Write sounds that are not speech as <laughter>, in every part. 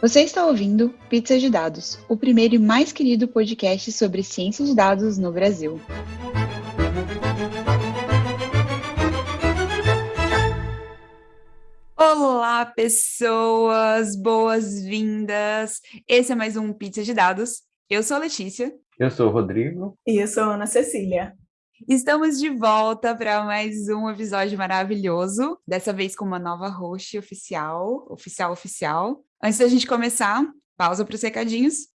Você está ouvindo Pizza de Dados, o primeiro e mais querido podcast sobre ciência de dados no Brasil. Olá, pessoas! Boas-vindas! Esse é mais um Pizza de Dados. Eu sou a Letícia. Eu sou o Rodrigo. E eu sou a Ana Cecília. Estamos de volta para mais um episódio maravilhoso, dessa vez com uma nova host oficial, oficial, oficial. Antes da gente começar, pausa para os recadinhos.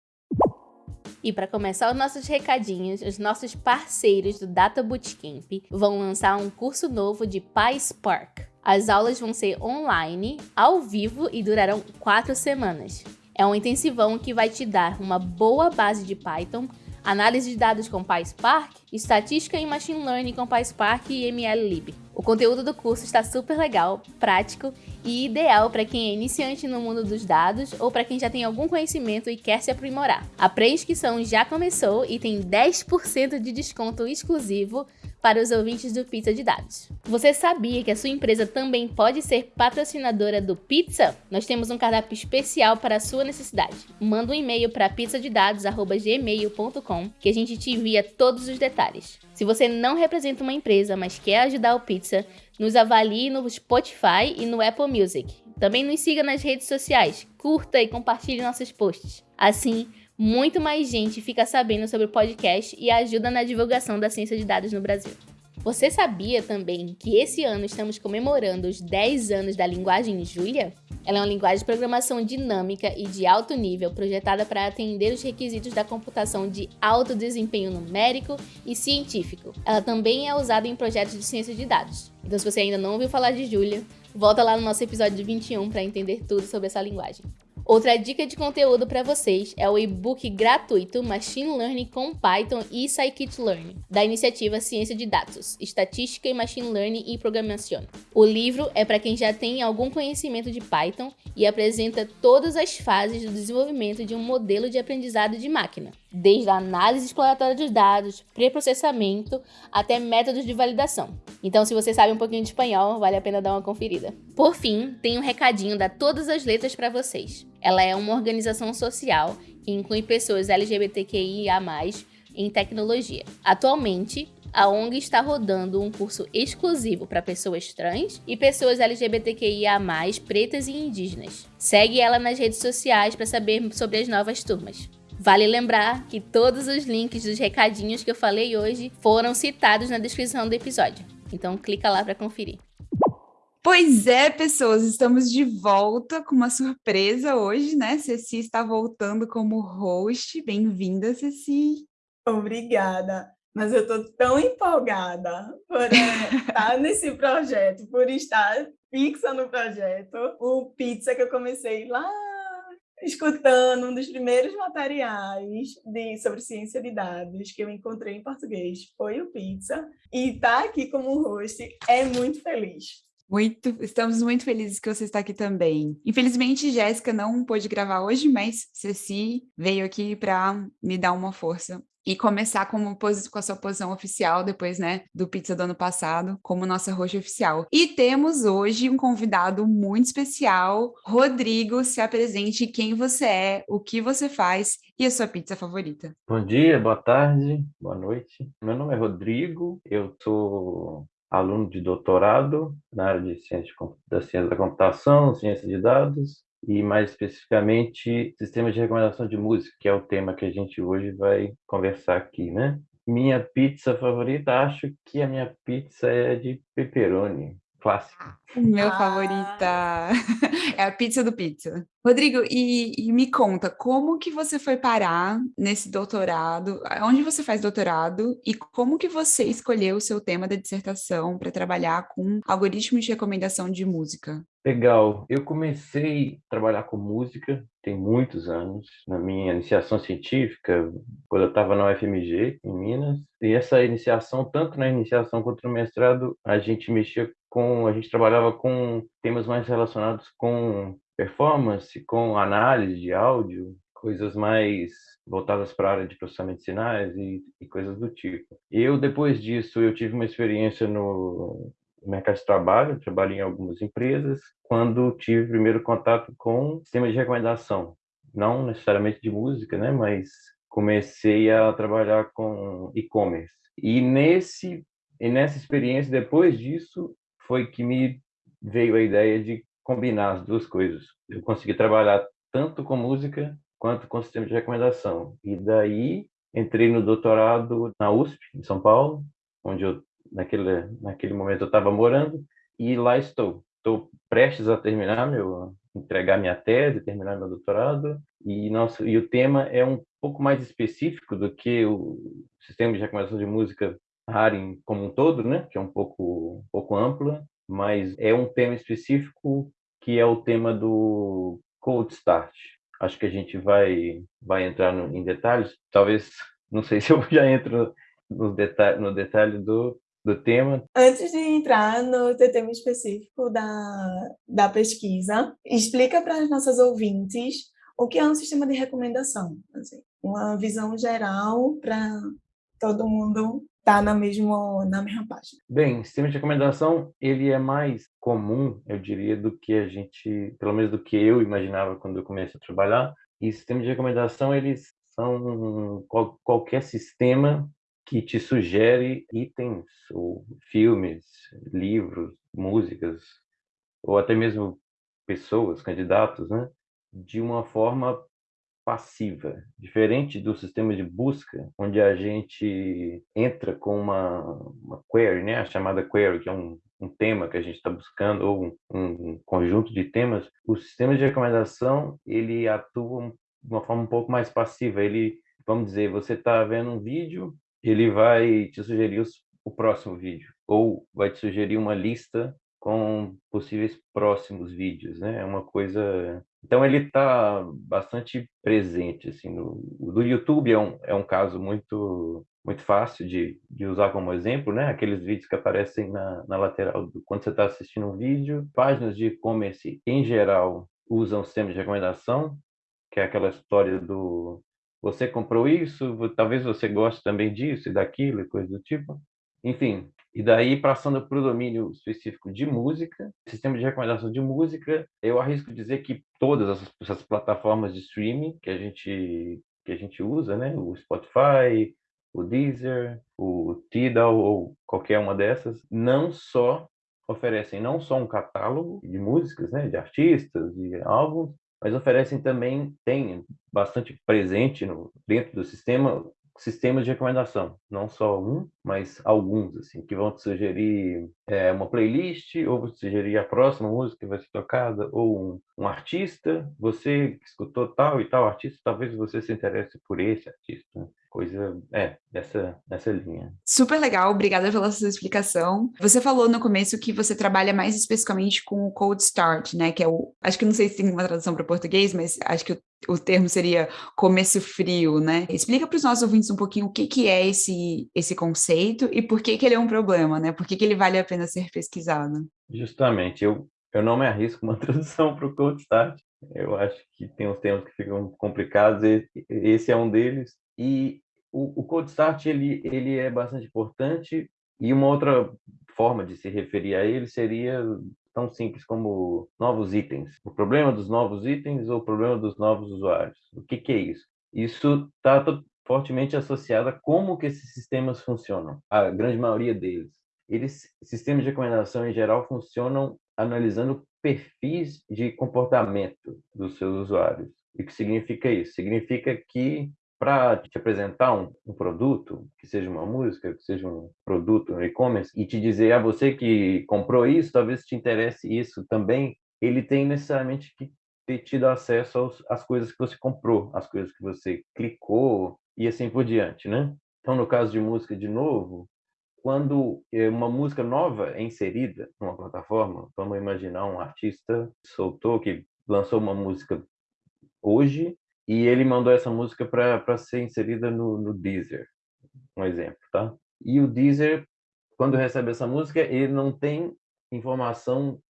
E para começar os nossos recadinhos, os nossos parceiros do Data Bootcamp vão lançar um curso novo de PySpark. As aulas vão ser online, ao vivo e durarão quatro semanas. É um intensivão que vai te dar uma boa base de Python, análise de dados com PySpark, estatística e machine learning com PySpark e MLlib. O conteúdo do curso está super legal, prático e ideal para quem é iniciante no mundo dos dados ou para quem já tem algum conhecimento e quer se aprimorar. A pré-inscrição já começou e tem 10% de desconto exclusivo para os ouvintes do Pizza de Dados. Você sabia que a sua empresa também pode ser patrocinadora do Pizza? Nós temos um cardápio especial para a sua necessidade. Manda um e-mail para pizzadedados@gmail.com que a gente te envia todos os detalhes. Se você não representa uma empresa, mas quer ajudar o Pizza, nos avalie no Spotify e no Apple Music. Também nos siga nas redes sociais, curta e compartilhe nossos posts. Assim, muito mais gente fica sabendo sobre o podcast e ajuda na divulgação da ciência de dados no Brasil. Você sabia também que esse ano estamos comemorando os 10 anos da linguagem Julia? Ela é uma linguagem de programação dinâmica e de alto nível projetada para atender os requisitos da computação de alto desempenho numérico e científico. Ela também é usada em projetos de ciência de dados. Então, se você ainda não ouviu falar de Julia, volta lá no nosso episódio 21 para entender tudo sobre essa linguagem. Outra dica de conteúdo para vocês é o e-book gratuito Machine Learning com Python e Scikit-Learn, da iniciativa Ciência de Dados, Estatística e Machine Learning e Programação. O livro é para quem já tem algum conhecimento de Python e apresenta todas as fases do desenvolvimento de um modelo de aprendizado de máquina, desde a análise exploratória dos dados, pré-processamento, até métodos de validação. Então, se você sabe um pouquinho de espanhol, vale a pena dar uma conferida. Por fim, tem um recadinho da Todas as Letras para vocês. Ela é uma organização social que inclui pessoas LGBTQIA+, em tecnologia. Atualmente, a ONG está rodando um curso exclusivo para pessoas trans e pessoas LGBTQIA+, pretas e indígenas. Segue ela nas redes sociais para saber sobre as novas turmas. Vale lembrar que todos os links dos recadinhos que eu falei hoje foram citados na descrição do episódio. Então clica lá para conferir. Pois é, pessoas, estamos de volta com uma surpresa hoje, né? Ceci está voltando como host. Bem-vinda, Ceci. Obrigada. Mas eu estou tão empolgada por estar <laughs> nesse projeto, por estar fixa no projeto. O Pizza que eu comecei lá escutando um dos primeiros materiais de, sobre ciência de dados que eu encontrei em português foi o Pizza. E estar tá aqui como host é muito feliz. Muito, estamos muito felizes que você está aqui também. Infelizmente, Jéssica não pôde gravar hoje, mas Ceci veio aqui para me dar uma força e começar como com a sua posição oficial depois, né, do pizza do ano passado, como nossa roxa oficial. E temos hoje um convidado muito especial, Rodrigo, se apresente quem você é, o que você faz e a sua pizza favorita. Bom dia, boa tarde, boa noite. Meu nome é Rodrigo, eu sou aluno de doutorado na área de ciência da ciência da computação, ciência de dados e mais especificamente sistemas de recomendação de música, que é o tema que a gente hoje vai conversar aqui, né? Minha pizza favorita, acho que a minha pizza é de pepperoni clássico. Meu ah. favorita <laughs> é a pizza do pizza. Rodrigo, e, e, me conta, como que você foi parar nesse doutorado? Onde você faz doutorado? E como que você escolheu o seu tema da dissertação para trabalhar com algoritmos de recomendação de música? Legal. Eu comecei a trabalhar com música tem muitos anos, na minha iniciação científica, quando eu estava na UFMG, em Minas. E essa iniciação, tanto na iniciação quanto no mestrado, a gente mexia com, a gente trabalhava com temas mais relacionados com performance, com análise de áudio, coisas mais voltadas para a área de processamento de sinais e, e, coisas do tipo. Eu, depois disso, eu tive uma experiência no, mercado de trabalho, trabalhei em algumas empresas, quando tive primeiro contato com sistema de recomendação, não necessariamente de música, né, mas comecei a trabalhar com e-commerce. E nesse e nessa experiência, depois disso, foi que me veio a ideia de combinar as duas coisas. Eu consegui trabalhar tanto com música quanto com sistema de recomendação. E daí entrei no doutorado na USP, em São Paulo, onde eu naquele naquele momento eu estava morando e lá estou. Estou prestes a terminar meu entregar minha tese, terminar meu doutorado e nosso e o tema é um pouco mais específico do que o sistema de recomendação de música Haring como um todo, né, que é um pouco um pouco ampla, mas é um tema específico que é o tema do cold start. Acho que a gente vai vai entrar no, em detalhes. Talvez não sei <laughs> se eu já entro no detalhe no detalhe do do tema. Antes de entrar no tema específico da, da pesquisa, explica para as nossas ouvintes o que é um sistema de recomendação. Assim, uma visão geral para todo mundo estar tá na, mesmo, na mesma página. Bem, sistema de recomendação ele é mais comum, eu diria, do que a gente, pelo menos do que eu imaginava quando eu comecei a trabalhar. E sistemas de recomendação eles são qual, qualquer sistema que te sugere itens ou filmes, livros, músicas ou até mesmo pessoas, candidatos, né, de uma forma passiva, diferente do sistema de busca, onde a gente entra com uma, uma query, né, a chamada query, que é um, um tema que a gente está buscando ou um, um, conjunto de temas. O sistema de recomendação ele atua de uma forma um pouco mais passiva. Ele, vamos dizer, você está vendo um vídeo ele vai te sugerir os, o próximo vídeo ou vai te sugerir uma lista com possíveis próximos vídeos, né? É uma coisa. Então ele está bastante presente assim no do YouTube é um é um caso muito muito fácil de, de usar como exemplo, né? Aqueles vídeos que aparecem na, na lateral do, quando você está assistindo um vídeo. Páginas de e-commerce em geral usam sistema de recomendação, que é aquela história do você comprou isso, talvez você goste também disso e daquilo e coisa do tipo. Enfim, e daí passando para o domínio específico de música, sistema de recomendação de música, eu arrisco dizer que todas essas, essas plataformas de streaming que a gente que a gente usa, né, o Spotify, o Deezer, o Tidal ou qualquer uma dessas, não só oferecem não só um catálogo de músicas, né, de artistas, de álbuns, mas oferecem também, tem bastante presente no, dentro do sistema, sistemas de recomendação, não só um, mas alguns, assim, que vão te sugerir é, uma playlist, ou te sugerir a próxima música que vai ser tocada, ou um, um, artista, você escutou tal e tal artista, talvez você se interesse por esse artista. Coisa é dessa dessa linha. Super legal, obrigada pela sua explicação. Você falou no começo que você trabalha mais especificamente com o cold start, né? Que é o, acho que não sei se tem uma tradução para português, mas acho que o, o, termo seria começo frio, né? Explica para os nossos ouvintes um pouquinho o que que é esse esse conceito e por que que ele é um problema, né? Por que que ele vale a pena ser pesquisado? Justamente, eu eu não me arrisco uma <laughs> tradução para o cold start. Eu acho que tem uns termos que ficam complicados, e esse é um deles. E o, o Cold Start ele, ele é bastante importante e uma outra forma de se referir a ele seria tão simples como novos itens. O problema dos novos itens ou o problema dos novos usuários. O que, que é isso? Isso está fortemente associado a como que esses sistemas funcionam. A grande maioria deles. Eles, sistemas de recomendação em geral funcionam analisando perfis de comportamento dos seus usuários. E o que significa isso? Significa que para te apresentar um, um, produto, que seja uma música, que seja um produto no e-commerce, e te dizer ah, você que comprou isso, talvez te interesse isso também, ele tem necessariamente que ter tido acesso aos, às coisas que você comprou, às coisas que você clicou e assim por diante, né? Então, no caso de música, de novo, quando é, uma música nova é inserida numa plataforma, vamos imaginar um artista soltou, que lançou uma música hoje, e ele mandou essa música para ser inserida no, no Deezer, um exemplo, tá? E o Deezer, quando recebe essa música, ele não tem informação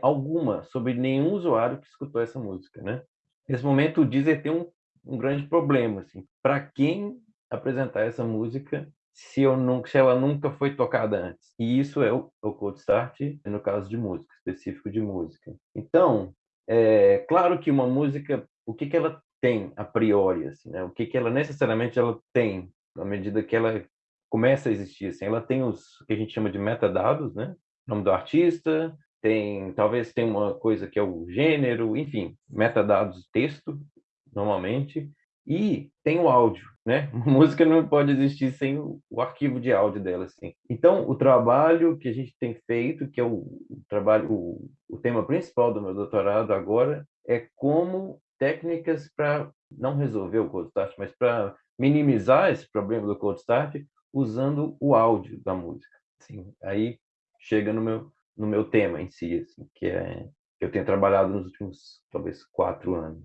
alguma sobre nenhum usuário que escutou essa música, né? Nesse momento, o Deezer tem um, um grande problema, assim. Para quem apresentar essa música se, eu nunca, se ela nunca foi tocada antes. E isso é o, o cold start no caso de música, específico de música. Então, é claro que uma música, o que, que ela tem a priori, assim, né? O que, que ela necessariamente ela tem à medida que ela começa a existir, assim, ela tem os que a gente chama de metadados, né? Nome do artista, tem talvez tem uma coisa que é o gênero, enfim, metadados texto normalmente e tem o áudio, né? <laughs> A música não pode existir sem o, o, arquivo de áudio dela, assim. Então, o trabalho que a gente tem feito, que é o, o trabalho, o, o tema principal do meu doutorado agora, é como técnicas para não resolver o cold start, mas para minimizar esse problema do cold start usando o áudio da música. Assim, aí chega no meu no meu tema em si, assim, que é que eu tenho trabalhado nos últimos talvez quatro anos.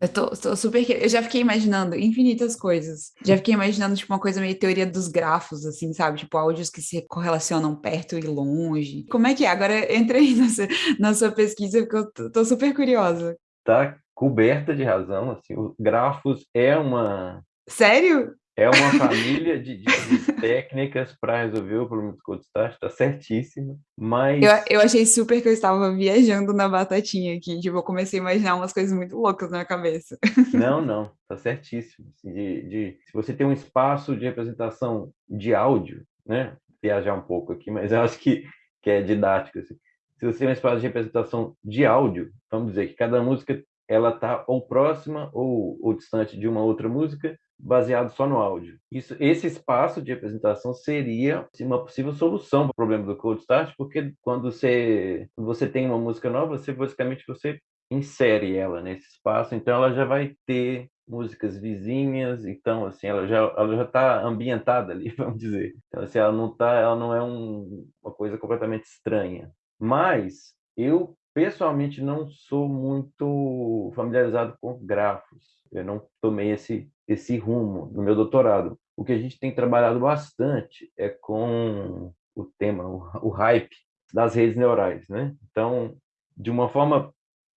Eu tô, tô, super. Eu já fiquei imaginando infinitas coisas. Já fiquei imaginando, tipo, uma coisa meio teoria dos grafos, assim, sabe? Tipo, áudios que se correlacionam perto e longe. Como é que é? Agora entrei <laughs> nessa, na sua pesquisa, porque eu tô, tô super curiosa. Tá coberta de razão, assim. O grafos é uma. Sério? É uma <laughs> família de, de, de técnicas para resolver o problema do cold start, está certíssimo, mas... Eu, eu achei super que eu estava viajando na batatinha aqui, tipo, eu comecei a imaginar umas coisas muito loucas na minha cabeça. Não, <laughs> não, está certíssimo. Assim, de, de, se você tem um espaço de representação de áudio, né, viajar um pouco aqui, mas eu acho que, que é didático, assim. Se você tem um espaço de representação de áudio, vamos dizer que cada música ela está ou próxima ou, ou distante de uma outra música, baseado só no áudio. Isso, esse espaço de representação seria uma possível solução para o problema do cold start, porque quando você, você tem uma música nova, você basicamente você insere ela nesse espaço, então ela já vai ter músicas vizinhas, então assim ela já ela já está ambientada ali, <laughs> vamos dizer. Então assim ela não tá, ela não é um, uma coisa completamente estranha. Mas eu pessoalmente não sou muito familiarizado com grafos. Eu não tomei esse esse rumo no meu doutorado. O que a gente tem trabalhado bastante é com o tema, o, o hype das redes neurais, né? Então, de uma forma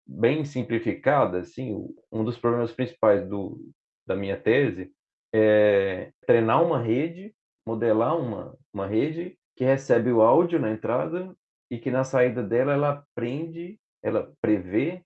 bem simplificada, assim, um dos problemas principais do, da minha tese é treinar uma rede, modelar uma, uma rede que recebe o áudio na entrada e que na saída dela ela aprende, ela prevê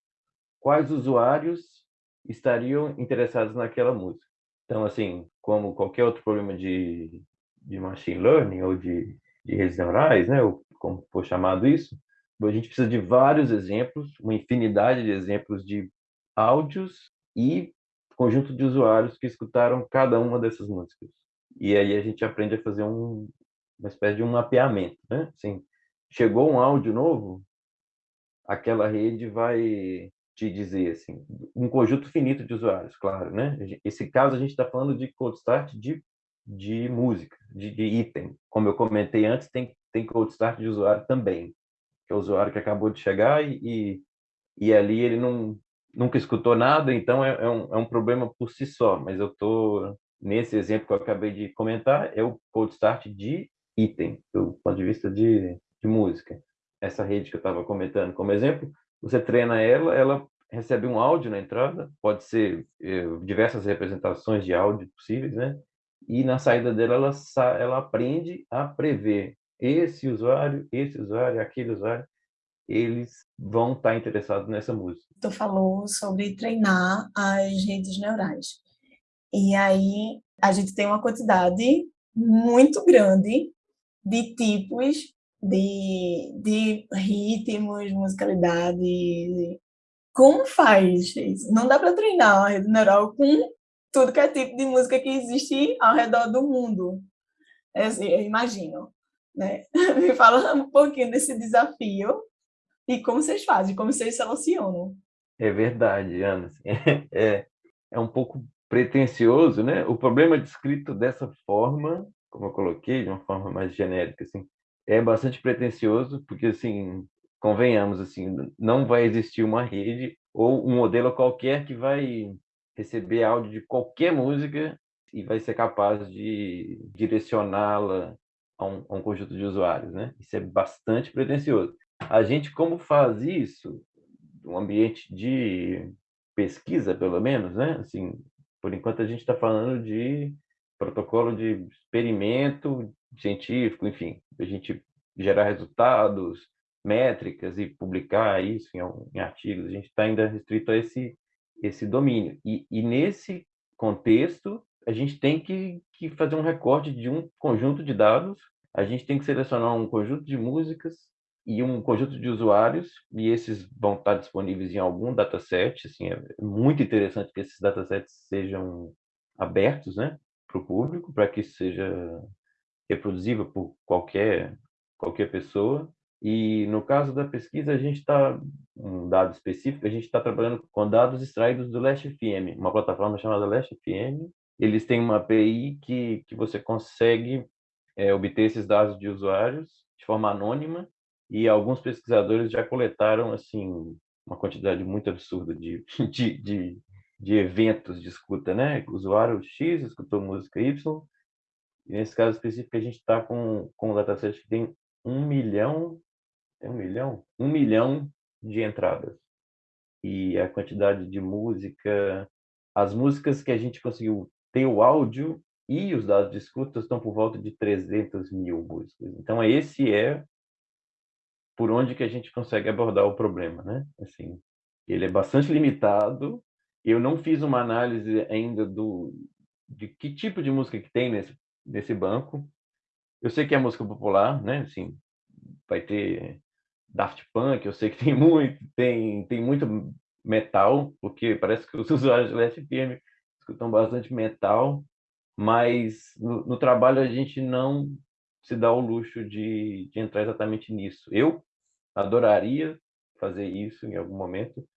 quais usuários estariam interessados naquela música. Então, assim, como qualquer outro problema de, de machine learning ou de, de redes neurais, né, ou como for chamado isso, a gente precisa de vários exemplos, uma infinidade de exemplos de áudios e conjunto de usuários que escutaram cada uma dessas músicas. E aí a gente aprende a fazer um, uma espécie de um mapeamento, né? Assim, chegou um áudio novo, aquela rede vai te dizer assim, um conjunto finito de usuários, claro, né? Esse caso a gente está falando de cold start de, de música, de, de, item. Como eu comentei antes, tem, tem cold start de usuário também, que é o usuário que acabou de chegar e, e, e ali ele não, nunca escutou nada, então é, é, um, é um problema por si só, mas eu estou, nesse exemplo que eu acabei de comentar, é o cold start de item, do ponto de vista de, de música. Essa rede que eu estava comentando como exemplo, você treina ela, ela recebe um áudio na entrada, pode ser eh, diversas representações de áudio possíveis, né? E na saída dela, ela, ela aprende a prever esse usuário, esse usuário, aquele usuário, eles vão estar interessados nessa música. Tu falou sobre treinar as redes neurais. E aí a gente tem uma quantidade muito grande de tipos de, de ritmos, musicalidade, como faz? Não dá para treinar a rede neural com tudo que é tipo de música que existe ao redor do mundo. É assim, eu imagino. Né? <laughs> Me fala um pouquinho desse desafio e como vocês fazem, como vocês selecionam. É verdade, Ana. <laughs> É, é um pouco pretencioso, né? O problema descrito dessa forma, como eu coloquei, de uma forma mais genérica, assim, é bastante pretencioso, porque assim convenhamos, assim, não vai existir uma rede ou um modelo qualquer que vai receber áudio de qualquer música e vai ser capaz de direcioná-la a, um, a um, conjunto de usuários, né? Isso é bastante pretensioso. A gente, como faz isso, um ambiente de pesquisa, pelo menos, né? Assim, por enquanto a gente está falando de protocolo de experimento científico, enfim, a gente gerar resultados, métricas e publicar isso em, em artigos. A gente está ainda restrito a esse esse domínio. E, e, nesse contexto, a gente tem que, que fazer um recorte de um conjunto de dados, a gente tem que selecionar um conjunto de músicas e um conjunto de usuários, e esses vão estar disponíveis em algum dataset. Assim, é muito interessante que esses datasets sejam abertos né, para o público, para que seja reproduzível por qualquer, qualquer pessoa. E no caso da pesquisa, a gente está, um dado específico, a gente está trabalhando com dados extraídos do Last FM, uma plataforma chamada Last FM. Eles têm uma API que, que você consegue é, obter esses dados de usuários de forma anônima e alguns pesquisadores já coletaram assim uma quantidade muito absurda de, <laughs> de, de, de eventos de escuta, né? Usuário X escutou música Y, nesse caso específico a gente está com, com um dataset que tem um milhão tem um milhão? Um milhão de entradas. E a quantidade de música, as músicas que a gente conseguiu ter o áudio e os dados de escuta estão por volta de 300 mil músicas. Então, esse é por onde que a gente consegue abordar o problema, né? Assim, ele é bastante limitado. Eu não fiz uma análise ainda do de que tipo de música que tem nesse nesse banco. Eu sei que é música popular, né? Assim, vai ter Daft Punk, eu sei que <laughs> tem muito, tem, tem muito metal, porque parece que os <laughs> usuários de Last FM escutam bastante metal, mas no, no, trabalho a gente não se dá o luxo de, de entrar exatamente nisso. Eu adoraria fazer isso em algum momento,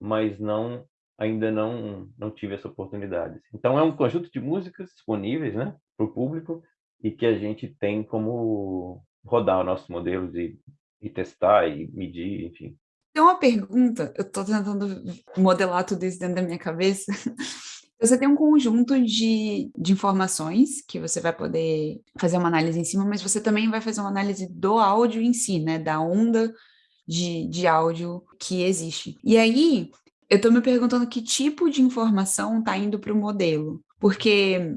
mas não ainda não não tive essa oportunidade. Então é um conjunto de músicas disponíveis, né, para o público e que a gente tem como rodar nossos modelos e e testar e medir, enfim. Tem uma pergunta, eu estou tentando modelar tudo isso dentro da minha cabeça. <laughs> Você tem um conjunto de, de informações que você vai poder fazer uma análise em cima, mas você também vai fazer uma análise do áudio em si, né? Da onda de, de áudio que existe. E aí, eu estou me perguntando que tipo de informação está indo para o modelo. Porque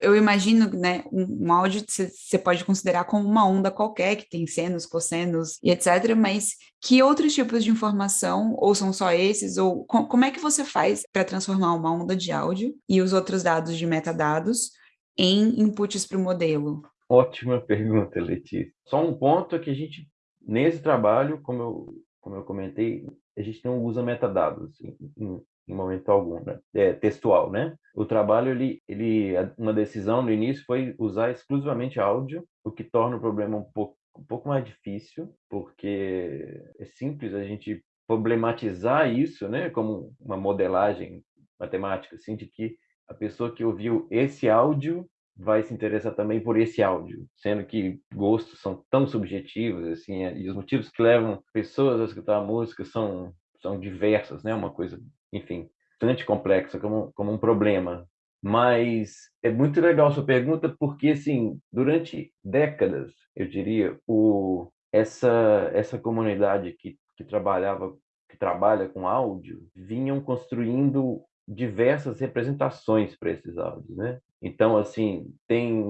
eu imagino, né, um, um áudio você pode considerar como uma onda qualquer, que tem senos, cossenos e etc, mas que outros tipos de informação, ou são só esses, ou com, como é que você faz para transformar uma onda de áudio e os outros dados de metadados em inputs para o modelo? Ótima pergunta, Letícia. Só um ponto é que a gente, nesse trabalho, como eu, como eu comentei, a gente não usa metadados em, em momento algum, né? É, textual, né? O trabalho, ele, ele, uma decisão no início foi usar exclusivamente áudio, o que torna o problema um pouco, um pouco mais difícil, porque é simples a gente problematizar isso, né? Como uma modelagem matemática, assim, de que a pessoa que ouviu esse áudio vai se interessar também por esse áudio, sendo que gostos são tão subjetivos assim, e os motivos que levam pessoas a escutar a música são são diversas, né? Uma coisa enfim, bastante complexa, como, como um problema. Mas é muito legal sua pergunta, porque, assim, durante décadas, eu diria, o, essa, essa comunidade que, que trabalhava, que trabalha com áudio, vinham construindo diversas representações para esses áudios, né? Então, assim, tem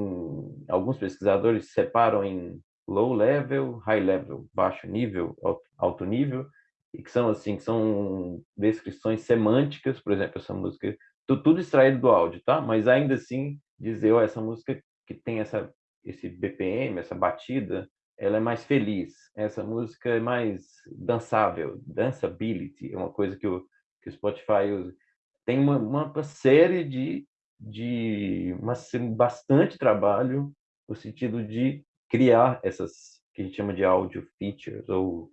alguns pesquisadores separam em low level, high level, baixo nível, alto nível, e que são assim, que são descrições semânticas, por exemplo, essa música, tudo extraído do áudio, tá? Mas ainda assim dizer, oh, essa música que tem essa esse BPM, essa batida, ela é mais feliz. Essa música é mais dançável, danceability, é uma coisa que o que o Spotify usa. Tem uma, uma série de de uma, bastante trabalho no sentido de criar essas que a gente chama de audio features ou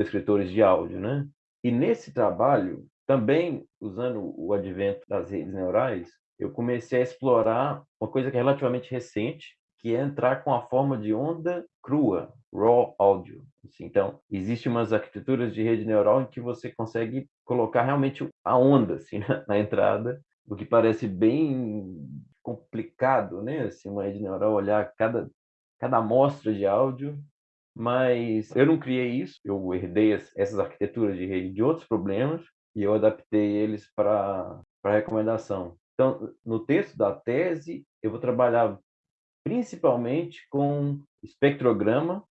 descritores de áudio, né? E nesse trabalho, também usando o advento das redes neurais, eu comecei a explorar uma coisa que é relativamente recente, que é entrar com a forma de onda crua, raw audio. Assim, então, existem umas arquiteturas de rede neural em que você consegue colocar realmente a onda assim, <laughs> na, entrada, o que parece bem complicado, né? Assim, uma rede neural olhar cada cada amostra de áudio mas eu não criei isso, eu herdei essas arquiteturas de rede de outros problemas e eu adaptei eles para recomendação. Então, no texto da tese, eu vou trabalhar principalmente com espectrograma,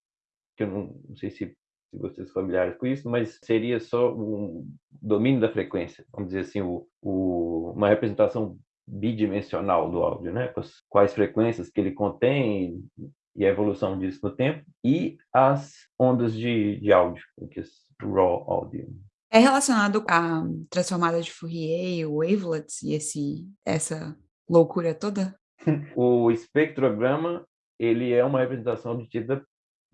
que eu não, não sei se, se vocês familiares com isso, mas seria só um domínio da frequência, vamos dizer assim, o, o, uma representação bidimensional do áudio, né? Quais frequências que ele contém e a evolução disso no tempo, e as ondas de, de áudio, que é raw audio. É relacionado à transformada de Fourier, o wavelets e esse, essa loucura toda? <laughs> o espectrograma, ele é uma representação obtida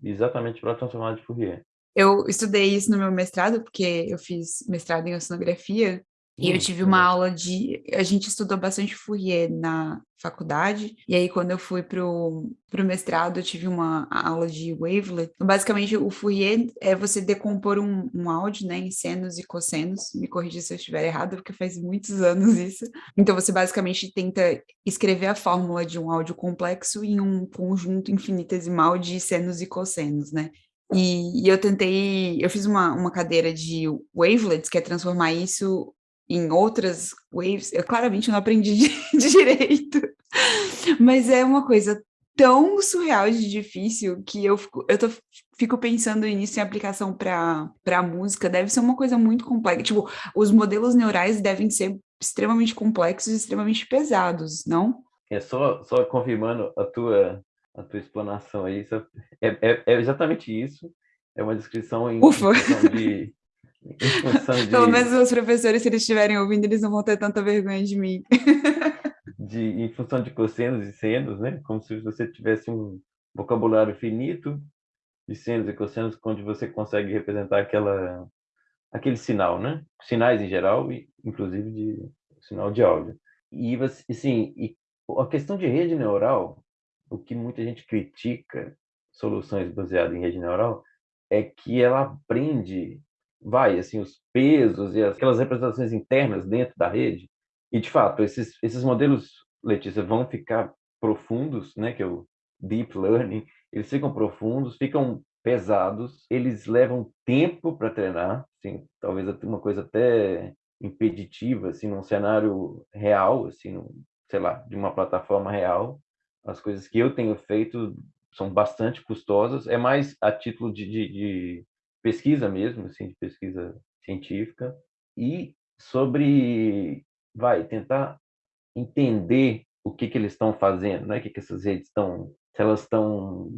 exatamente pela transformada de Fourier. Eu estudei isso no meu mestrado, porque eu fiz mestrado em oceanografia, e eu tive uma aula de... A gente estudou bastante Fourier na faculdade, e aí quando eu fui pro, pro mestrado, eu tive uma aula de wavelet. Então, basicamente, o Fourier é você decompor um, um áudio, né, em senos e cossenos. Me corrija se eu estiver errado, porque faz muitos <laughs> anos isso. Então, você basicamente tenta escrever a fórmula de um áudio complexo em um conjunto infinitesimal de senos e cossenos, né? E, e, eu tentei, eu fiz uma, uma cadeira de wavelets, que é transformar isso em outras waves, eu claramente não aprendi de, <laughs> de direito, mas é uma coisa tão surreal de difícil que eu fico, eu tô, fico pensando nisso em aplicação para a música, deve ser uma coisa muito complexa, tipo, os modelos neurais devem ser extremamente complexos e extremamente pesados, não? É só, só confirmando a tua, a tua explanação aí, é, é, é exatamente isso, é uma descrição em, em de, de... Pelo menos os professores, se eles estiverem ouvindo, eles não vão ter tanta vergonha de mim. <laughs> de, em função de cossenos e senos, né? Como se você tivesse um vocabulário finito de senos e cossenos, onde você consegue representar aquela, aquele sinal, né? Sinais em geral, e inclusive de sinal de áudio. E, assim, e a questão de rede neural, o que muita gente critica soluções baseadas em rede neural, é que ela aprende vai, assim, os pesos e aquelas representações internas dentro da rede. E, de fato, esses, esses modelos, Letícia, vão ficar profundos, né, que é o deep learning, eles ficam profundos, ficam pesados, eles levam tempo para treinar, assim, talvez uma coisa até impeditiva, assim, num cenário real, assim, num, sei lá, de uma plataforma real. As coisas que eu tenho feito são bastante custosas, é mais a título de, de, de pesquisa mesmo, assim, de pesquisa científica, e sobre, vai, tentar entender o que, que eles estão fazendo, né? o que, que essas redes estão, se elas estão,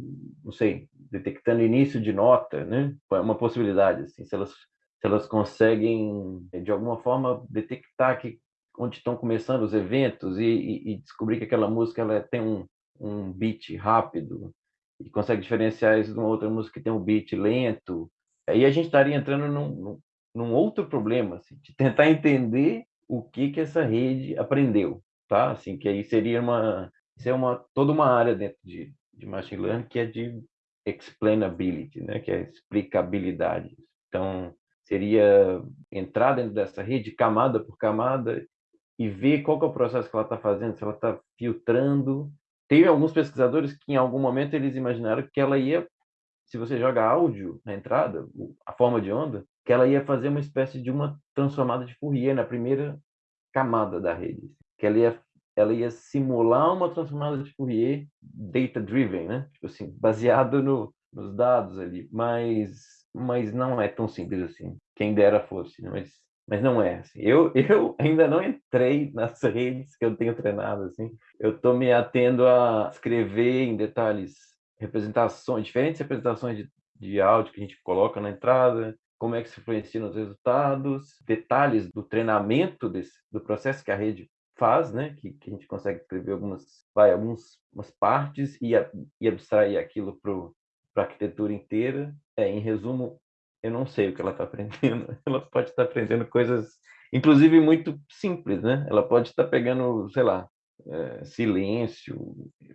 não sei, detectando início de nota, né? é uma possibilidade, assim, se elas, se elas conseguem, de alguma forma, detectar que onde estão começando os eventos e, e, e descobrir que aquela música ela tem um, um beat rápido e consegue diferenciar isso de uma outra música que tem um beat lento Aí a gente estaria entrando num, num, outro problema, assim, de tentar entender o que que essa rede aprendeu, tá? Assim, que aí seria uma, isso é uma toda uma área dentro de, de machine learning que é de explainability, né? Que é explicabilidade. Então seria entrar dentro dessa rede camada por camada e ver qual é o processo que ela está fazendo, se ela está filtrando. Teve alguns pesquisadores que em algum momento eles imaginaram que ela ia se você joga áudio na entrada, a forma de onda, que ela ia fazer uma espécie de uma transformada de Fourier na primeira camada da rede, que ela ia ela ia simular uma transformada de Fourier data driven, né? Tipo assim, baseado no, nos dados ali, mas mas não é tão simples assim. Quem dera fosse, né? mas mas não é assim. Eu <laughs> eu ainda não entrei nas redes que eu tenho treinado assim. Eu estou me atendo a escrever em detalhes representações, diferentes representações de, de áudio que a gente coloca na entrada, como é que se influencia nos resultados, detalhes do treinamento desse, do processo que a rede faz, né? Que, que a gente consegue escrever algumas, vai, algumas partes e, e abstrair aquilo para a arquitetura inteira. É, em resumo, eu não sei o que ela está aprendendo. <laughs> Ela pode estar tá aprendendo coisas, inclusive muito simples, né? Ela pode estar tá pegando, sei lá, é, silêncio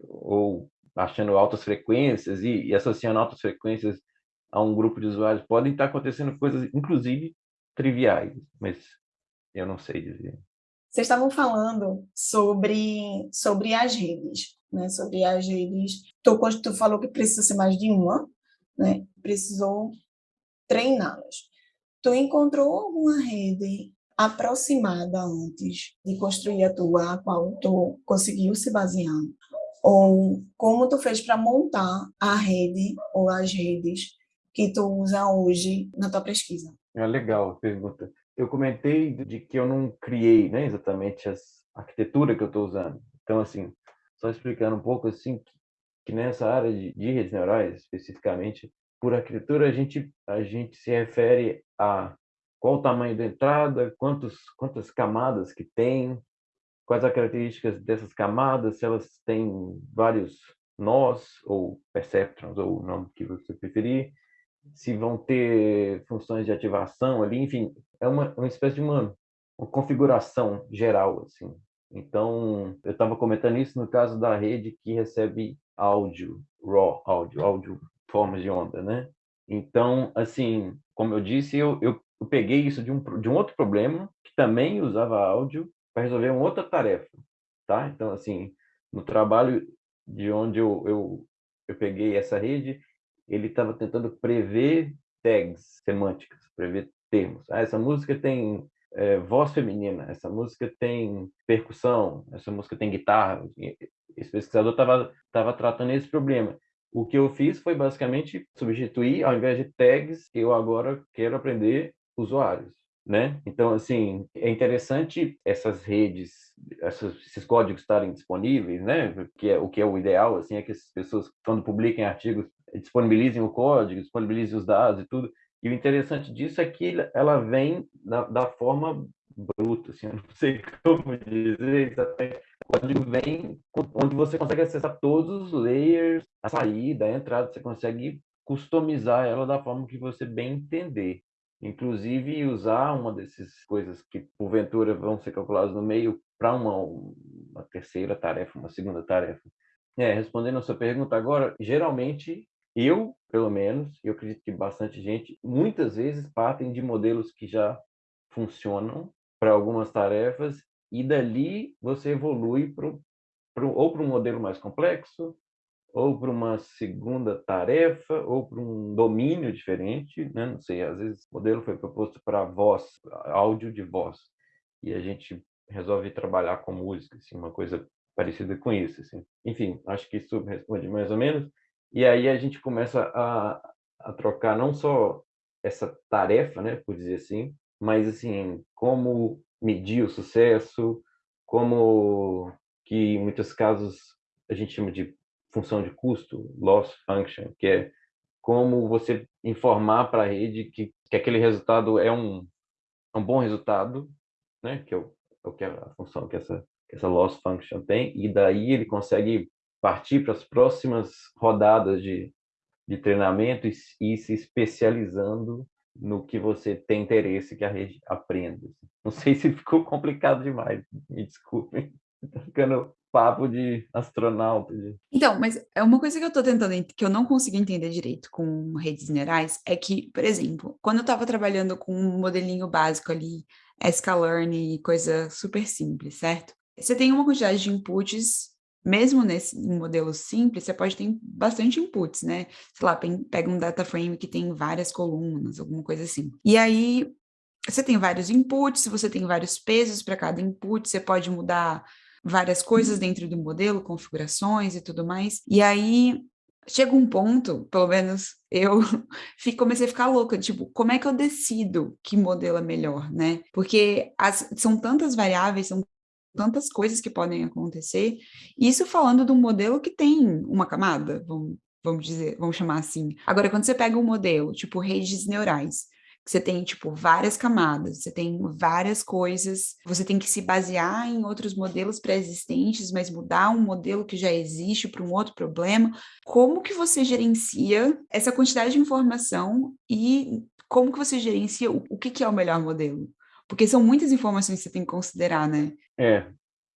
ou achando altas frequências e, e associando altas frequências a um grupo de usuários, podem estar acontecendo coisas, inclusive, triviais, mas eu não sei dizer. Vocês estavam falando sobre, sobre as redes, né? sobre as redes. Tu, tu falou que precisa ser mais de uma, né? precisou treiná-las. Tu encontrou alguma rede aproximada antes de construir a tua, a qual tu conseguiu se basear? Ou como tu fez para montar a rede ou as redes que tu usa hoje na tua pesquisa? É legal a pergunta. Eu comentei de que eu não criei né, exatamente a arquitetura que eu estou usando. Então, assim, só explicando um pouco, assim, que, que nessa área de, de redes neurais, especificamente, por arquitetura, a gente, a gente se refere a qual o tamanho da entrada, quantos, quantas camadas que tem, quais as características dessas camadas, se elas têm vários nós, ou perceptrons, ou o nome que você preferir, se vão ter funções de ativação ali, enfim, é uma, uma espécie de uma, uma configuração geral, assim. Então, eu estava comentando isso no caso da rede que recebe áudio, raw áudio, áudio formas de onda, né? Então, assim, como eu disse, eu, eu, eu peguei isso de um, de um outro problema que também usava áudio para resolver uma outra tarefa, tá? Então, assim, no trabalho de onde eu, eu, eu peguei essa rede, ele estava tentando prever tags semânticas, prever termos. Ah, essa música tem é, voz feminina, essa música tem percussão, essa música tem guitarra. Esse pesquisador estava tava tratando esse problema. O que eu fiz foi basicamente substituir, ao invés de tags, eu agora quero aprender usuários, né? Então, assim, é interessante essas redes, essas, esses códigos estarem disponíveis, né? Que é, o que é o ideal, assim, é que as pessoas, quando publiquem artigos, disponibilizem o código, disponibilizem os dados e tudo. E o interessante disso é que ela vem da, da forma bruta, assim, <laughs> eu não sei como dizer exatamente, o código vem onde você consegue acessar todos os layers, a saída, a entrada, você consegue customizar ela da forma que você bem entender. Inclusive, usar uma dessas coisas que, porventura, vão ser calculadas no meio para uma, uma terceira tarefa, uma segunda tarefa. É, respondendo a sua pergunta agora, geralmente, eu, pelo menos, eu acredito que bastante gente, muitas vezes partem de modelos que já funcionam para algumas tarefas e dali você evolui pro, ou para um modelo mais complexo, ou para uma segunda tarefa, ou para um domínio diferente, né? não sei, às vezes o modelo foi proposto para voz, áudio de voz, e a gente resolve trabalhar com música, assim, uma coisa parecida com isso. Assim. Enfim, acho que isso responde mais ou menos. E aí a gente começa a, a trocar não só essa tarefa, né, por dizer assim, mas assim, como medir o sucesso, como que em muitos casos a gente chama de função de custo, loss function, que é como você informar para a rede que, que aquele resultado é um, é um bom resultado, né? que é o, é o que a função que essa, que essa loss function tem, e daí ele consegue partir para as próximas rodadas de, de treinamento e, e se especializando no que você tem interesse que a rede aprenda. Não sei se ficou complicado demais, me desculpem. Tá <laughs> ficando papo de astronauta. De... Então, mas é uma coisa que eu estou tentando, que eu não consigo entender direito com redes neurais, é que, por exemplo, quando eu estava trabalhando com um modelinho básico ali, sklearn e coisa super simples, certo? Você tem uma quantidade de inputs mesmo nesse modelo simples, você pode ter bastante inputs, né? Sei lá, pega um data frame que tem várias colunas, alguma coisa assim. E aí, você tem vários inputs, você tem vários pesos para cada input, você pode mudar várias coisas dentro do modelo, configurações e tudo mais. E aí, chega um ponto, pelo menos eu <laughs> comecei a ficar louca, tipo, como é que eu decido que modelo é melhor, né? Porque as, são tantas variáveis, são tantas coisas que podem acontecer. Isso falando de um modelo que tem uma camada, vamos, vamos dizer, vamos chamar assim. Agora, quando você pega um modelo, tipo redes neurais, você tem, tipo, várias camadas, você tem várias coisas, você tem que se basear em outros modelos pré-existentes, mas mudar um modelo que já existe para um outro problema, como que você gerencia essa quantidade de informação e como que você gerencia o, o que, que é o melhor modelo? Porque são muitas informações que você tem que considerar, né? É,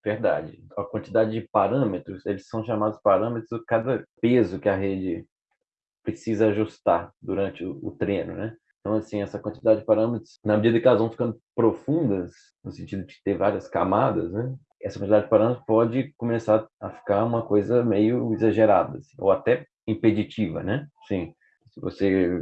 verdade. A quantidade de parâmetros, eles são chamados parâmetros cada peso que a rede precisa ajustar durante o, o treino, né? Então, assim, essa quantidade de parâmetros, na medida que elas vão ficando profundas, no sentido de ter várias camadas, né? Essa quantidade de parâmetros pode começar a ficar uma coisa meio exagerada, assim, ou até impeditiva, né? Sim, se você,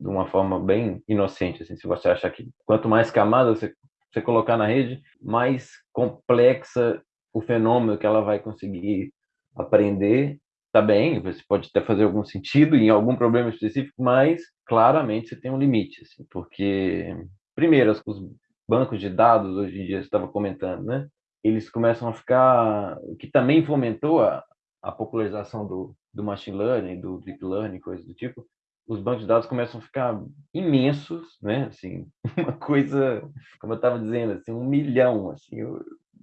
de uma forma bem inocente, assim, se você achar que quanto mais camadas você você colocar na rede, mais complexa o fenômeno que ela vai conseguir aprender, tá bem, você pode até fazer algum sentido em algum problema específico, mas claramente você tem um limite, assim, porque primeiro os bancos de dados hoje em dia você estava comentando, né? Eles começam a ficar, o que também fomentou a, a popularização do, do machine learning, do deep learning, coisas do tipo, os bancos de dados começam a ficar imensos, né? Assim, <laughs> uma coisa, como eu estava dizendo, assim, um milhão, assim. Eu,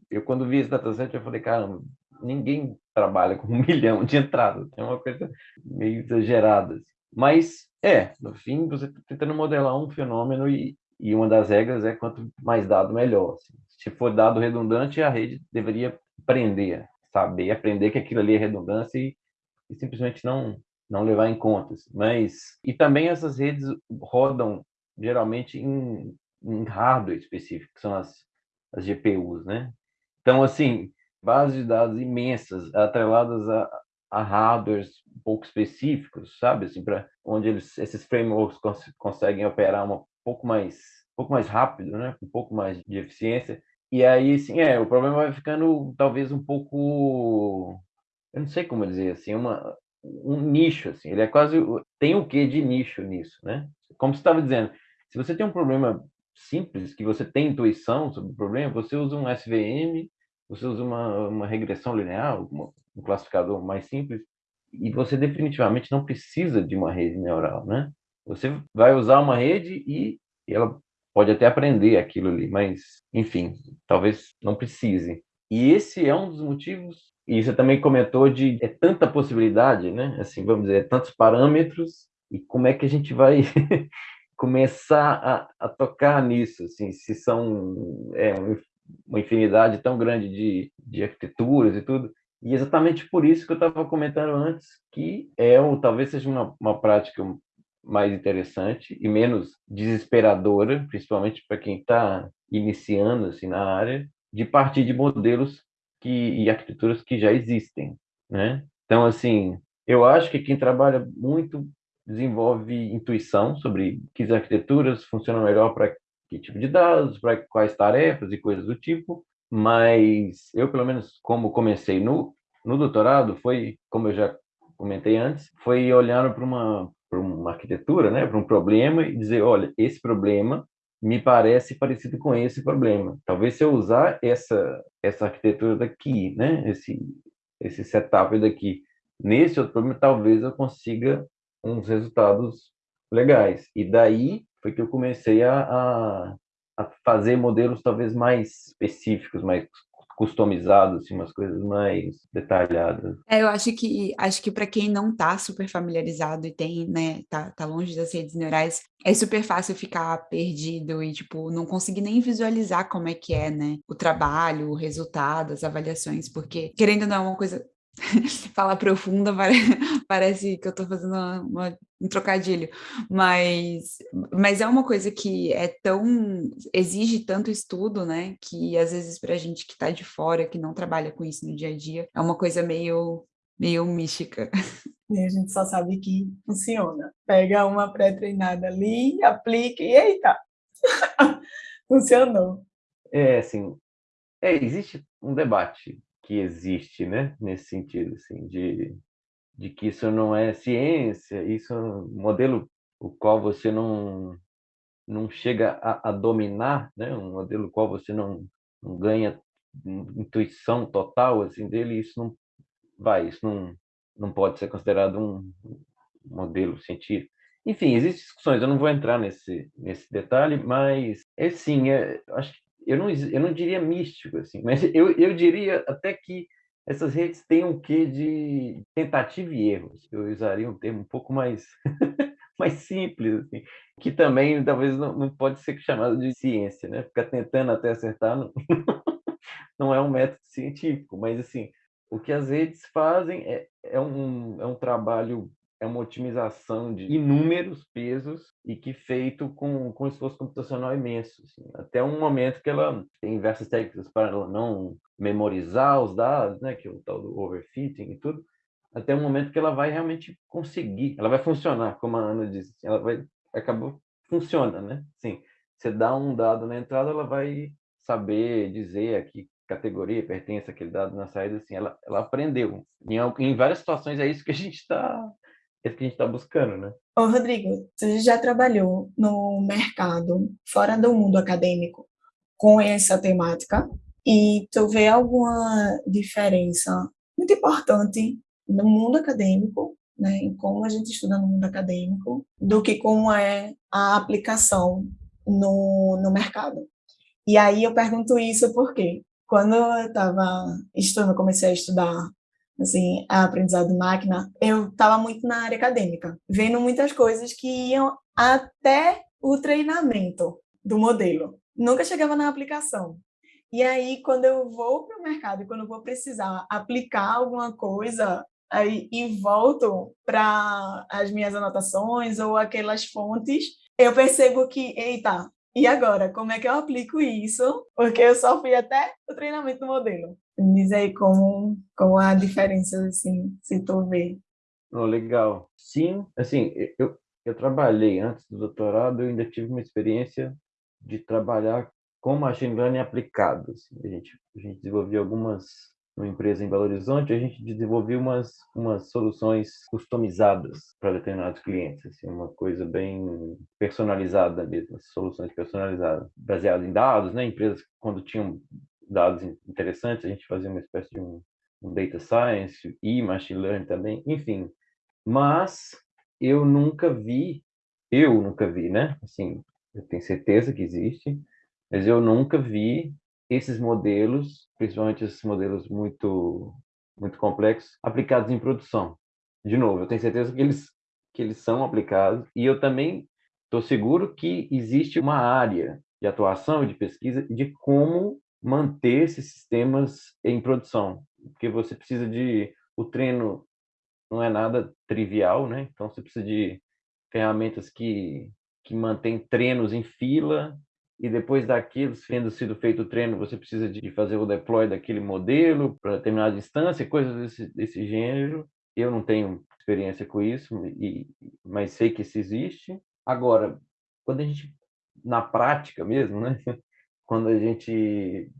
eu quando vi esse dataset, eu falei, caramba, ninguém trabalha com <laughs> um milhão de entradas. É uma coisa meio exagerada. Assim. Mas, é, no fim, você está tentando modelar um fenômeno e, e uma das regras é quanto mais dado, melhor. Assim. Se for dado redundante, a rede deveria aprender, saber, aprender que aquilo ali é redundância e, e simplesmente não, não levar em conta. Assim. Mas, e também essas redes rodam geralmente em, em hardware específico, que são as, as GPUs, né? Então, assim, bases de dados imensas, atreladas a, a hardwares um pouco específicos, sabe? Assim, para onde eles, esses frameworks cons conseguem operar um pouco mais, um pouco mais rápido, né? Um pouco mais de eficiência. E aí, sim, é, o problema vai ficando talvez um pouco, eu não sei como dizer assim, uma um nicho assim. Ele é quase tem o que de nicho nisso, né? Como você estava dizendo, se você tem um problema simples, que você tem intuição sobre o problema, você usa um SVM você usa uma, uma regressão linear, uma, um classificador mais simples, e você definitivamente não precisa de uma rede neural, né? Você vai usar uma rede e ela pode até aprender aquilo ali, mas, enfim, talvez não precise. E esse é um dos motivos, e você também comentou de é tanta possibilidade, né? Assim, vamos dizer, é tantos parâmetros, e como é que a gente vai <laughs> começar a, a tocar nisso, assim, se são é, uma infinidade tão grande de, de arquiteturas e tudo. E exatamente por isso que eu estava comentando antes, que é ou talvez seja uma, uma prática mais interessante e menos desesperadora, principalmente para quem está iniciando assim na área, de partir de modelos que, e arquiteturas que já existem, né? Então, assim, eu acho que quem trabalha muito desenvolve intuição sobre que arquiteturas funcionam melhor para que tipo de dados, para quais tarefas e coisas do tipo, mas eu, pelo menos, como comecei no, no doutorado, foi, como eu já comentei antes, foi olhando para uma, uma arquitetura, né, para um problema e dizer, olha, esse problema me parece parecido com esse problema. Talvez se eu usar essa essa arquitetura daqui, né, esse esse setup daqui, nesse outro problema, talvez eu consiga uns resultados legais. E daí foi que eu comecei a, a, a fazer modelos talvez mais específicos, mais customizados, assim, umas coisas mais detalhadas. É, eu acho que acho que para quem não está super familiarizado e tem, né, tá, tá longe das redes neurais, é super fácil ficar perdido e tipo não conseguir nem visualizar como é que é, né, o trabalho, o resultado, as avaliações, porque querendo ou não é uma coisa <laughs> falar profunda <laughs> parece que eu estou fazendo uma, uma, um trocadilho, mas, mas é uma coisa que é tão exige tanto estudo, né? Que às vezes para a gente que está de fora, que não trabalha com isso no dia a dia, é uma coisa meio meio mística. E a gente só sabe que funciona. Pega uma pré-treinada ali, aplica e eita, <laughs> funcionou. É, assim, é, existe um debate que existe, né? Nesse sentido, assim, de, de que isso não é ciência, isso é um modelo o qual você não não chega a, a dominar, né? Um modelo qual você não, não ganha intuição total assim dele, isso não vai, isso não não pode ser considerado um modelo científico. Enfim, existem discussões, eu não vou entrar nesse, nesse detalhe, mas, é sim, é, acho que eu não, eu não diria místico, assim, <laughs> mas eu, eu diria até que essas redes têm um quê de tentativa e erro. Eu usaria um termo um pouco mais, <laughs> mais simples, assim, que também talvez não, não pode ser chamado de ciência, né? Ficar tentando até acertar não, <laughs> não é um método científico, mas assim, o que as redes fazem é, é, um, é um trabalho é uma otimização de inúmeros pesos e que feito com, com esforço computacional imenso. Assim. Até um momento que ela tem diversas técnicas para ela não memorizar os dados, né, que é o tal do overfitting e tudo, até um momento que ela vai realmente conseguir, ela vai funcionar, como a Ana disse, assim, ela vai, acabou, funciona, né? Sim, você dá um dado na entrada, ela vai saber dizer a que categoria pertence aquele dado na saída, assim, ela, ela aprendeu. Em, em várias situações é isso que a gente está é isso que a gente está buscando, né? Ô, Rodrigo, você já trabalhou no mercado, fora do mundo acadêmico, com essa temática? E tu vê alguma diferença muito importante no mundo acadêmico, né, em como a gente estuda no mundo acadêmico, do que como é a aplicação no, no mercado. E aí eu pergunto isso porque quando eu estava estudando, comecei a estudar assim, a aprendizado de máquina, eu estava muito na área acadêmica, vendo muitas coisas que iam até o treinamento do modelo. Nunca chegava na aplicação. E aí, quando eu vou para o mercado, quando eu vou precisar aplicar alguma coisa, aí, e volto para as minhas anotações ou aquelas fontes, eu percebo que, eita, e agora, como é que eu aplico isso? Porque eu só fui até o treinamento do modelo. Me diz aí como, como a diferença, assim, se tu vê. Oh, legal. Sim, assim, eu, eu trabalhei antes do doutorado, eu ainda tive uma experiência de trabalhar com machine learning aplicado. Assim. A, gente, a gente desenvolveu algumas, uma empresa em Belo Horizonte, a gente desenvolveu umas, umas soluções customizadas para determinados clientes, assim, uma coisa bem personalizada mesmo, soluções personalizadas, baseadas em dados, né? Empresas, quando tinham dados interessantes, a gente fazia uma espécie de um, um data science e machine learning também, enfim. Mas eu nunca vi, eu nunca vi, né? Assim, eu tenho certeza que existe, mas eu nunca vi esses modelos, principalmente esses modelos muito muito complexos, aplicados em produção. De novo, eu tenho certeza que eles que eles são aplicados e eu também estou seguro que existe uma área de atuação e de pesquisa de como manter esses sistemas em produção, porque você precisa de o treino não é nada trivial, né? Então você precisa de ferramentas que que mantém treinos em fila e depois daquilo, tendo sido feito o treino, você precisa de fazer o deploy daquele modelo para determinada instância, coisas desse, desse gênero. Eu não tenho experiência com isso, e, mas sei que isso existe. Agora, quando a gente, na prática mesmo, né? Quando a gente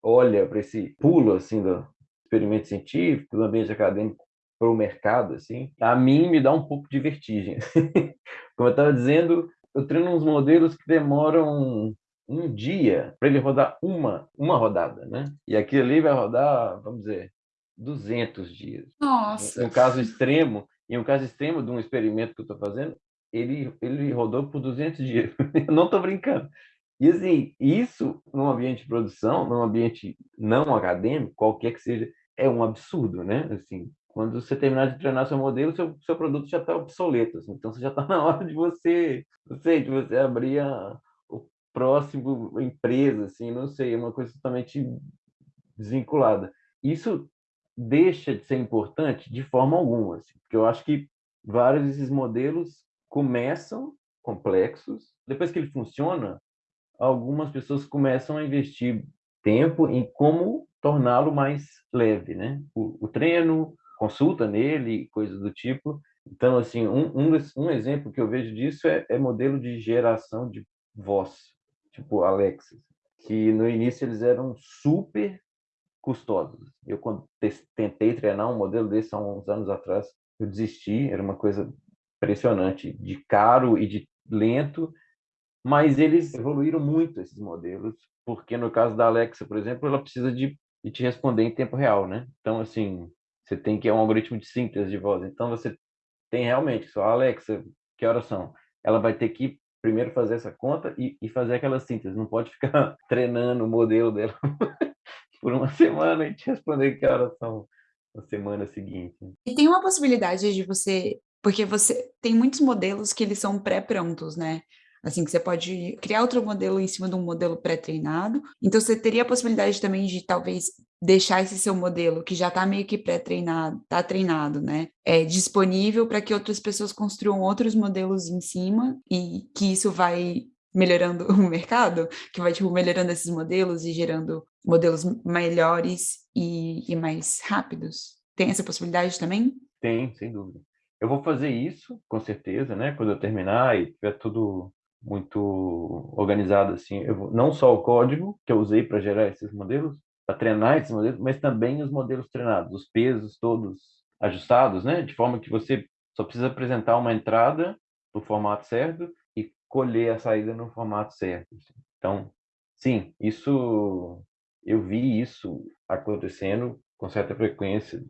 olha para esse pulo assim do experimento científico, do ambiente acadêmico para o mercado, assim, a mim me dá um pouco de vertigem. <laughs> Como eu estava dizendo, eu treino uns modelos que demoram um dia para ele rodar uma, uma rodada, né? E aquilo ali vai rodar, vamos dizer, 200 dias. Nossa! Em um caso extremo, em um caso extremo de um experimento que eu estou fazendo, ele, ele rodou por 200 dias. <laughs> eu não estou brincando. E assim, isso num ambiente de produção, num ambiente não acadêmico, qualquer que seja, é um absurdo, né? Assim, quando você terminar de treinar seu modelo, seu, seu produto já está obsoleto. Assim, então, você já está <laughs> na hora de você, não sei, de você abrir a, o próximo empresa, assim, não sei, é uma coisa totalmente desvinculada. Isso deixa de ser importante de forma alguma, assim, porque eu acho que vários desses modelos começam complexos, depois que ele funciona, algumas pessoas começam a investir tempo em como torná-lo mais leve, né? O, o treino, consulta nele, coisas do tipo. Então, assim, um, um, um exemplo que eu vejo disso é, é, modelo de geração de voz, tipo Alexa, que no início eles eram super custosos. Eu, quando tentei treinar um modelo desse há uns anos atrás, eu desisti, era uma coisa impressionante, de caro e de lento, mas eles evoluíram muito esses modelos, porque no caso da Alexa, por exemplo, ela precisa de, de te responder em tempo real, né? Então, assim, você tem que é um algoritmo de síntese de voz. Então você tem realmente só Alexa, que horas são? Ela vai ter que primeiro fazer essa conta e, e fazer aquela síntese. Não pode ficar <laughs> treinando o modelo dela <laughs> por uma semana e te responder que horas são na semana seguinte. E tem uma possibilidade de você, porque você tem muitos modelos que eles são pré-prontos, né? Assim, que você pode criar outro modelo em cima de um modelo pré-treinado. Então, você teria a possibilidade também de talvez deixar esse seu modelo, que já está meio que pré-treinado, está treinado, né? É disponível para que outras pessoas construam outros modelos em cima e que isso vai melhorando <laughs> o mercado, que vai tipo, melhorando esses modelos e gerando modelos melhores e, e mais rápidos. Tem essa possibilidade também? Tem, sem dúvida. Eu vou fazer isso, com certeza, né? Quando eu terminar e tiver tudo muito organizado assim. Eu, não só o código que eu usei para gerar esses modelos, para treinar esses modelos, mas também os modelos treinados, os pesos todos ajustados, né? De forma que você só precisa apresentar uma entrada no formato certo e colher a saída no formato certo. Assim. Então, sim, isso eu vi isso acontecendo com certa frequência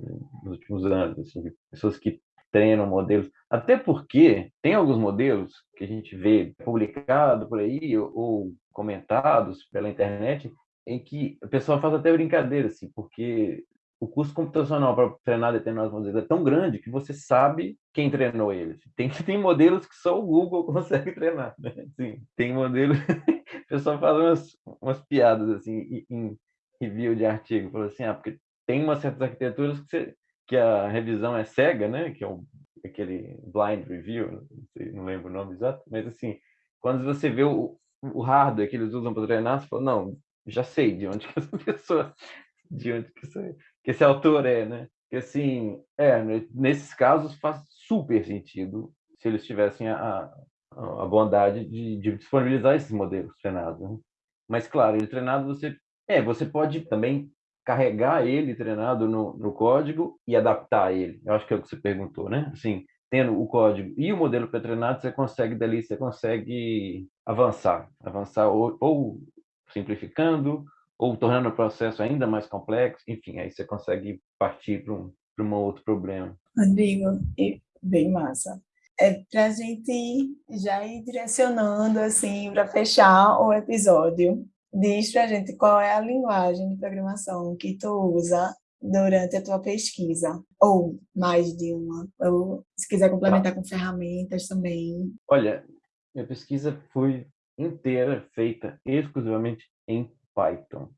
nos últimos anos, assim, pessoas que treinam modelos, até porque tem alguns modelos que a gente vê publicado por aí ou, comentados pela internet em que a pessoa faz até brincadeira, assim, porque o custo computacional para treinar determinados modelos é tão grande que você sabe quem treinou eles. Tem, <laughs> tem modelos que só o Google <laughs> consegue treinar, né? Assim, tem modelos... <laughs> o pessoal faz umas, umas piadas, assim, em review de artigo. Falou assim, ah, porque tem umas certas arquiteturas que, você, que a revisão é cega, né? Que é um, aquele blind review, não, lembro o nome exato, mas assim, quando você vê o, o hardware que eles usam para treinar, você fala, não, já sei de onde que essa <laughs> pessoa, de onde que, essa, que esse autor é, né? Que assim, é, nesses casos faz super sentido se eles tivessem a, a bondade de, de, disponibilizar esses modelos treinados. Né? Mas, claro, ele treinado, você, é, você pode também carregar ele treinado no, no código e adaptar ele. Eu acho que é o que você perguntou, né? Assim, tendo o código e o modelo pré-treinado, você consegue dali, você consegue avançar, avançar ou, ou simplificando, ou tornando o processo ainda mais complexo, enfim, aí você consegue partir para um, para um outro problema. Rodrigo, bem massa. É para a gente já ir direcionando, assim, para fechar o episódio, diz para a gente qual é a linguagem de programação que tu usa durante a tua pesquisa, ou mais de uma, ou se quiser complementar com ferramentas também. Olha, minha pesquisa foi inteira feita exclusivamente em Python.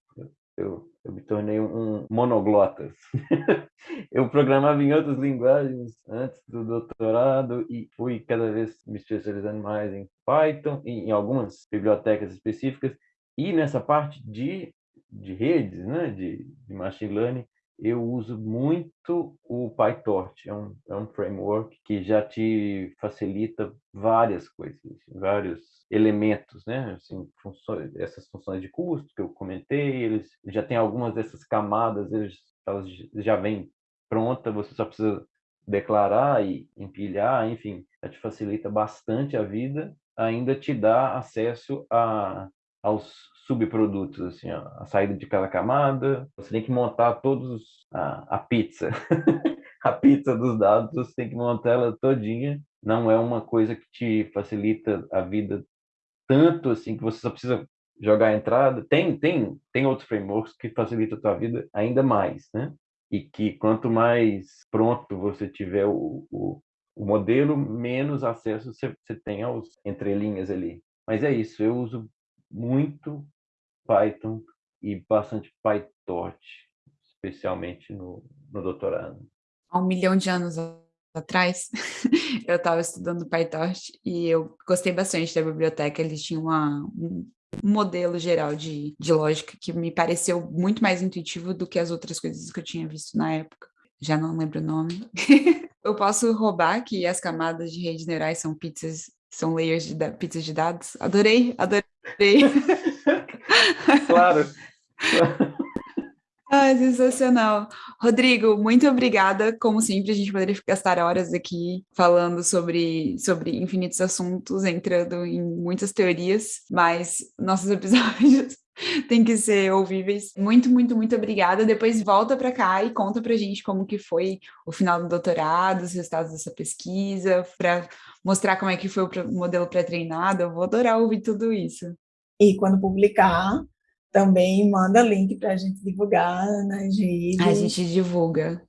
Eu, eu me tornei um monoglotas. <laughs> eu programava em outras linguagens antes do doutorado e fui cada vez me especializando mais em Python, em, em algumas bibliotecas específicas, e nessa parte de, de redes, né, de, de machine learning, eu uso muito o PyTorch, é um, é um framework que já te facilita várias coisas, vários elementos, né? Assim, funções, essas funções de custo que eu comentei, eles já tem algumas dessas camadas, eles, elas já vêm pronta, você só precisa declarar e empilhar, enfim, já te facilita bastante a vida, ainda te dá acesso a aos subprodutos, assim, ó, a saída de cada camada. Você tem que montar todos a, a pizza, <laughs> a pizza dos dados. Você tem que montar ela todinha. Não é uma coisa que te facilita a vida tanto assim que você só precisa jogar a entrada. Tem tem tem outros frameworks que facilitam a tua vida ainda mais, né? E que quanto mais pronto você tiver o, o, o modelo, menos acesso você, você tem aos entrelinhas ali. Mas é isso, eu uso muito Python e bastante PyTorch, especialmente no, no doutorado. Há um milhão de anos atrás, <laughs> eu estava estudando PyTorch e eu gostei bastante da biblioteca, eles tinham uma, um modelo geral de, de lógica que me pareceu muito mais intuitivo do que as outras coisas que eu tinha visto na época. Já não lembro o nome. <laughs> eu posso roubar que as camadas de redes neurais são pizzas, são layers de pizzas de dados? Adorei, adorei <laughs> claro. <laughs> Ah, sensacional. Rodrigo, muito obrigada. Como sempre, a gente poderia gastar horas aqui falando sobre, sobre infinitos assuntos, entrando em muitas teorias, mas nossos episódios <laughs> têm que ser ouvíveis. Muito, muito, muito obrigada. Depois volta para cá e conta para a gente como que foi o final do doutorado, os resultados dessa pesquisa, para mostrar como é que foi o modelo pré-treinado. Eu vou adorar ouvir tudo isso. E quando publicar, também manda link para a gente divulgar nas redes. A gente divulga.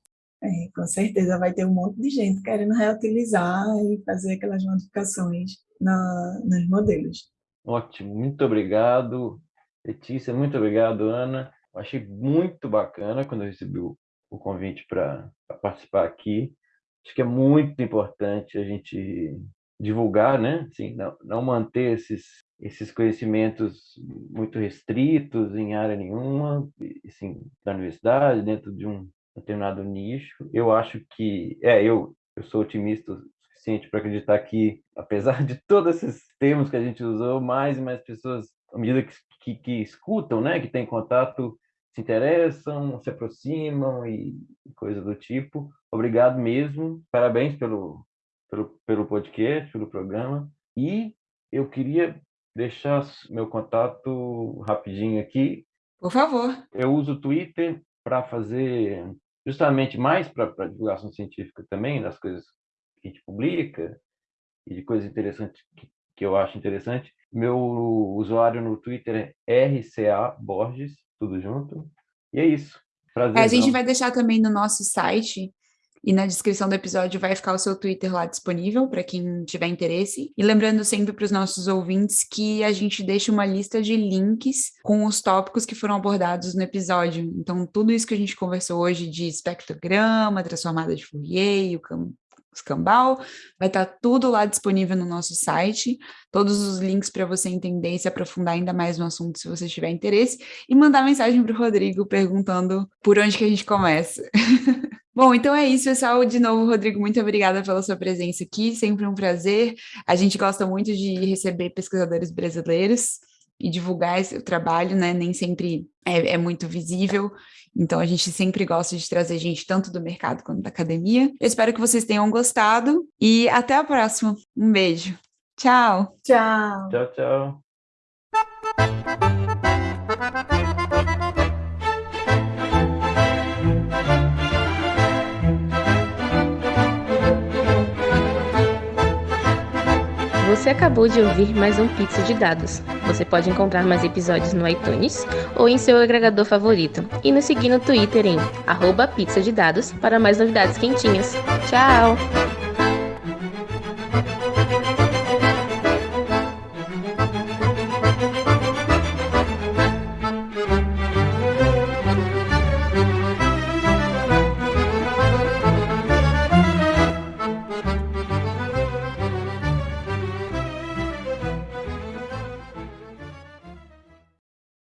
É, com certeza vai ter um monte de gente querendo reutilizar e fazer aquelas modificações na, nos modelos. Ótimo, muito obrigado, Letícia, muito obrigado, Ana. Eu achei muito bacana quando eu recebi o, convite para participar aqui. Acho que é muito importante a gente divulgar, né? Assim, não, não manter esses esses conhecimentos muito restritos em área nenhuma, assim, da universidade, dentro de um determinado nicho. Eu acho que, é, eu, eu sou otimista o suficiente para acreditar que, apesar de todos esses termos que a gente usou, mais e mais pessoas, à medida que, que, que escutam, né, que têm contato, se interessam, se aproximam e, coisa do tipo. Obrigado mesmo, parabéns pelo, pelo, pelo podcast, pelo programa. E eu queria deixar meu contato rapidinho aqui. Por favor. Eu uso o Twitter para fazer justamente mais para divulgação científica também, das coisas que a gente publica e de coisas interessantes que, que eu acho interessante. Meu usuário no Twitter é RCA Borges, tudo junto. E é isso. Prazer. É, a gente vai deixar também no nosso site e na descrição do episódio vai ficar o seu Twitter lá disponível para quem tiver interesse. E lembrando sempre para os nossos ouvintes que a gente deixa uma lista de links com os tópicos que foram abordados no episódio. Então, tudo isso que a gente conversou hoje de espectrograma, transformada de Fourier, o escambau, vai estar tá tudo lá disponível no nosso site, todos os links para você entender e se aprofundar ainda mais no assunto se você tiver interesse, e mandar mensagem para o Rodrigo perguntando por onde que a gente começa. <laughs> Bom, então é isso, pessoal. De novo, Rodrigo, muito obrigada pela sua presença aqui, sempre um prazer. A gente gosta muito de receber pesquisadores brasileiros e divulgar esse trabalho, né? Nem sempre é, é, muito visível, então a gente sempre gosta de trazer gente tanto do mercado quanto da academia. Eu espero que vocês tenham gostado e até a próxima. Um beijo. Tchau. Tchau. Tchau, tchau. Você acabou de ouvir mais um Pizza de Dados. Você pode encontrar mais episódios no iTunes ou em seu agregador favorito. E nos seguir no Twitter em arroba pizza de dados para mais novidades quentinhas. Tchau!